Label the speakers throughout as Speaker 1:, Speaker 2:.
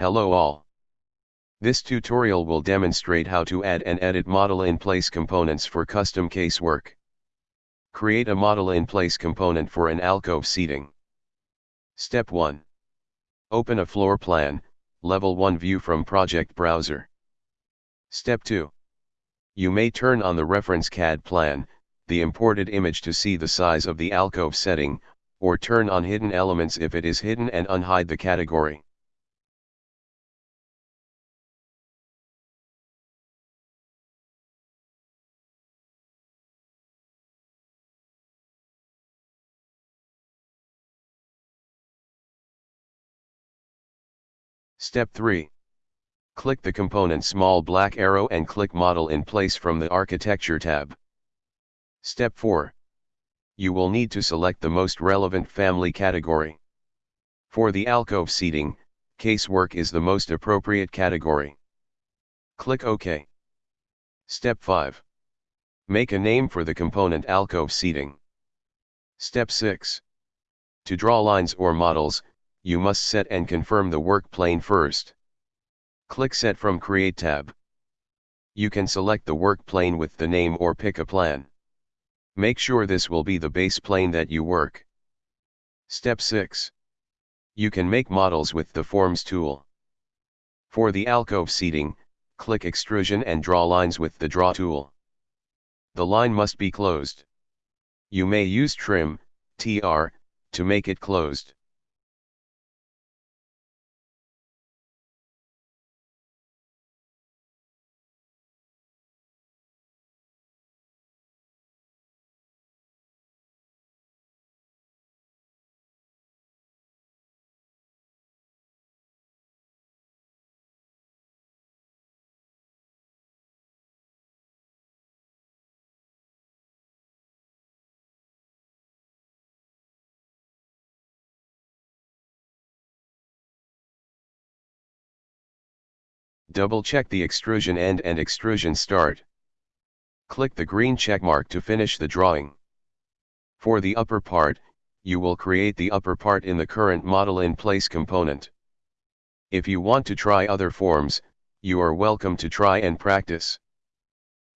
Speaker 1: Hello all. This tutorial will demonstrate how to add and edit model-in-place components for custom casework. Create a model-in-place component for an alcove seating. Step 1. Open a floor plan, level 1 view from project browser. Step 2. You may turn on the reference CAD plan, the imported image to see the size of the alcove setting, or turn on hidden elements if it is hidden and unhide the category. Step 3. Click the component small black arrow and click Model in place from the Architecture tab. Step 4. You will need to select the most relevant family category. For the alcove seating, casework is the most appropriate category. Click OK. Step 5. Make a name for the component alcove seating. Step 6. To draw lines or models, you must set and confirm the work plane first. Click Set from Create tab. You can select the work plane with the name or pick a plan. Make sure this will be the base plane that you work. Step 6. You can make models with the Forms tool. For the alcove seating, click Extrusion and draw lines with the Draw tool. The line must be closed. You may use Trim, TR, to make it closed. Double-check the extrusion end and extrusion start. Click the green checkmark to finish the drawing. For the upper part, you will create the upper part in the current model in place component. If you want to try other forms, you are welcome to try and practice.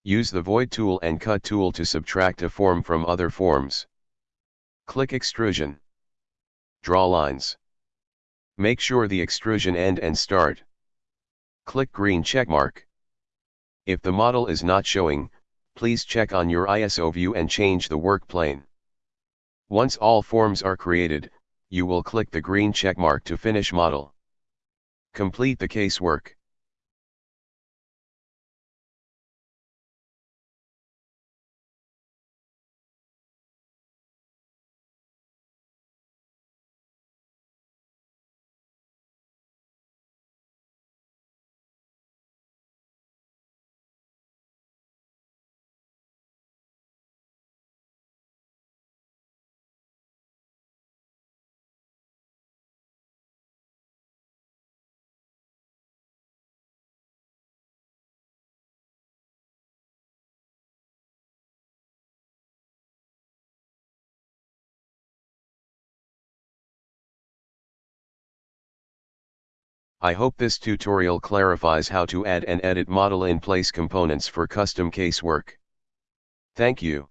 Speaker 1: Use the void tool and cut tool to subtract a form from other forms. Click extrusion. Draw lines. Make sure the extrusion end and start. Click green checkmark. If the model is not showing, please check on your ISO view and change the work plane. Once all forms are created, you will click the green checkmark to finish model. Complete the casework. I hope this tutorial clarifies how to add and edit model in place components for custom casework. Thank you.